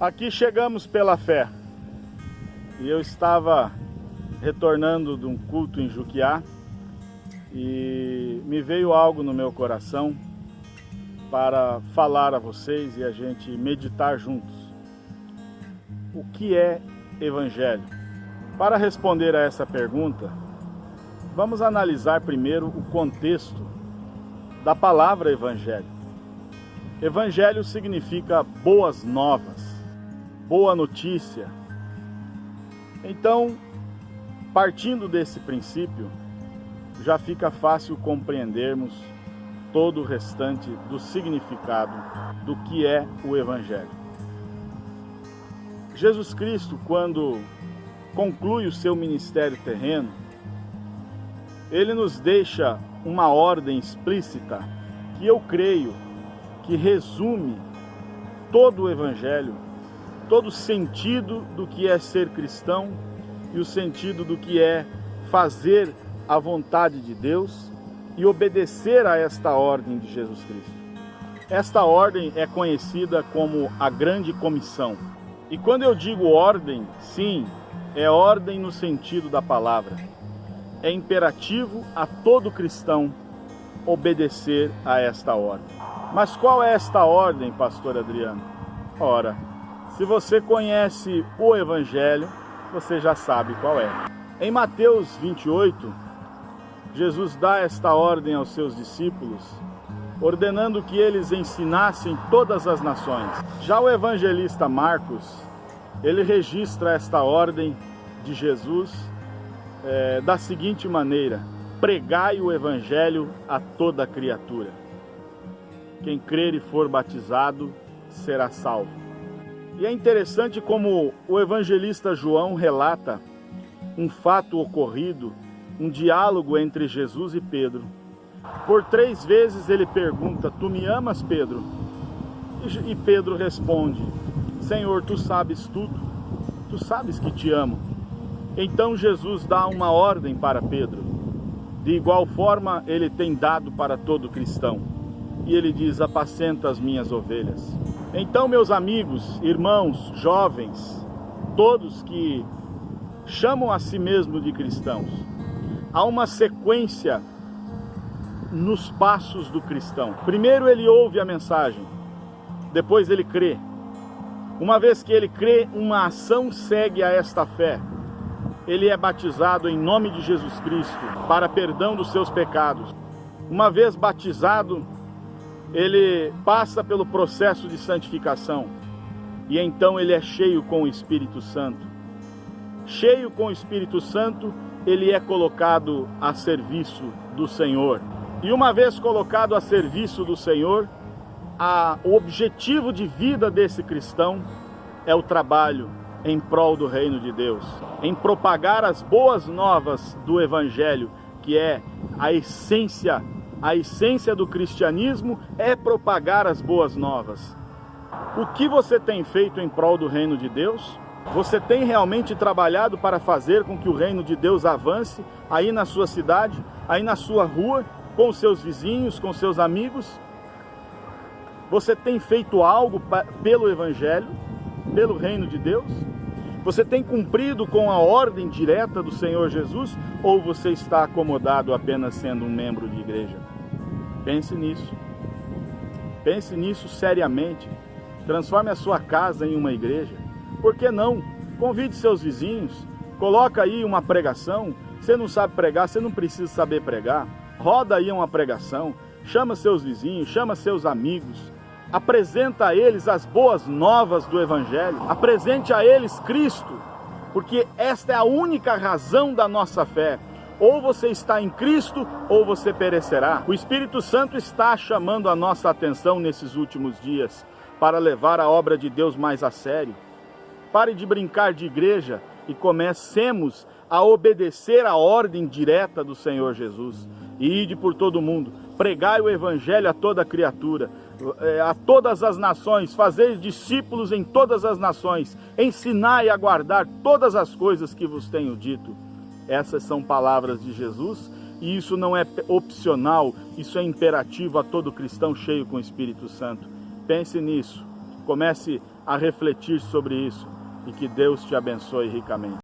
Aqui chegamos pela fé. E eu estava retornando de um culto em Juquiá e me veio algo no meu coração para falar a vocês e a gente meditar juntos. O que é evangelho? Para responder a essa pergunta, vamos analisar primeiro o contexto da palavra evangelho. Evangelho significa boas novas boa notícia. Então, partindo desse princípio, já fica fácil compreendermos todo o restante do significado do que é o Evangelho. Jesus Cristo, quando conclui o seu ministério terreno, ele nos deixa uma ordem explícita que eu creio que resume todo o Evangelho todo o sentido do que é ser cristão e o sentido do que é fazer a vontade de Deus e obedecer a esta ordem de Jesus Cristo. Esta ordem é conhecida como a Grande Comissão. E quando eu digo ordem, sim, é ordem no sentido da palavra. É imperativo a todo cristão obedecer a esta ordem. Mas qual é esta ordem, pastor Adriano? Ora, se você conhece o Evangelho, você já sabe qual é. Em Mateus 28, Jesus dá esta ordem aos seus discípulos, ordenando que eles ensinassem todas as nações. Já o evangelista Marcos, ele registra esta ordem de Jesus é, da seguinte maneira: pregai o evangelho a toda criatura. Quem crer e for batizado será salvo. E é interessante como o evangelista João relata um fato ocorrido, um diálogo entre Jesus e Pedro. Por três vezes ele pergunta: Tu me amas, Pedro? E Pedro responde: Senhor, tu sabes tudo, tu sabes que te amo. Então Jesus dá uma ordem para Pedro. De igual forma, ele tem dado para todo cristão. E ele diz: Apacenta as minhas ovelhas. Então, meus amigos, irmãos, jovens, todos que chamam a si mesmos de cristãos, há uma sequência nos passos do cristão. Primeiro ele ouve a mensagem, depois ele crê. Uma vez que ele crê, uma ação segue a esta fé. Ele é batizado em nome de Jesus Cristo para perdão dos seus pecados. Uma vez batizado, ele passa pelo processo de santificação e então ele é cheio com o Espírito Santo. Cheio com o Espírito Santo, ele é colocado a serviço do Senhor. E uma vez colocado a serviço do Senhor, a, o objetivo de vida desse cristão é o trabalho em prol do reino de Deus, em propagar as boas novas do Evangelho, que é a essência a essência do cristianismo é propagar as boas novas. O que você tem feito em prol do reino de Deus? Você tem realmente trabalhado para fazer com que o reino de Deus avance aí na sua cidade, aí na sua rua, com seus vizinhos, com seus amigos? Você tem feito algo pelo Evangelho, pelo reino de Deus? Você tem cumprido com a ordem direta do Senhor Jesus ou você está acomodado apenas sendo um membro de igreja? Pense nisso. Pense nisso seriamente. Transforme a sua casa em uma igreja. Por que não? Convide seus vizinhos. Coloca aí uma pregação. Você não sabe pregar, você não precisa saber pregar. Roda aí uma pregação. Chama seus vizinhos, chama seus amigos. Apresenta a eles as boas novas do Evangelho. Apresente a eles Cristo. Porque esta é a única razão da nossa fé ou você está em Cristo ou você perecerá. O Espírito Santo está chamando a nossa atenção nesses últimos dias para levar a obra de Deus mais a sério. Pare de brincar de igreja e comecemos a obedecer a ordem direta do Senhor Jesus. E ide por todo mundo, pregai o evangelho a toda criatura, eh, a todas as nações, fazer discípulos em todas as nações, ensinai a guardar todas as coisas que vos tenho dito. Essas são palavras de Jesus e isso não é opcional, isso é imperativo a todo cristão cheio com o Espírito Santo. Pense nisso. Comece a refletir sobre isso e que Deus te abençoe ricamente.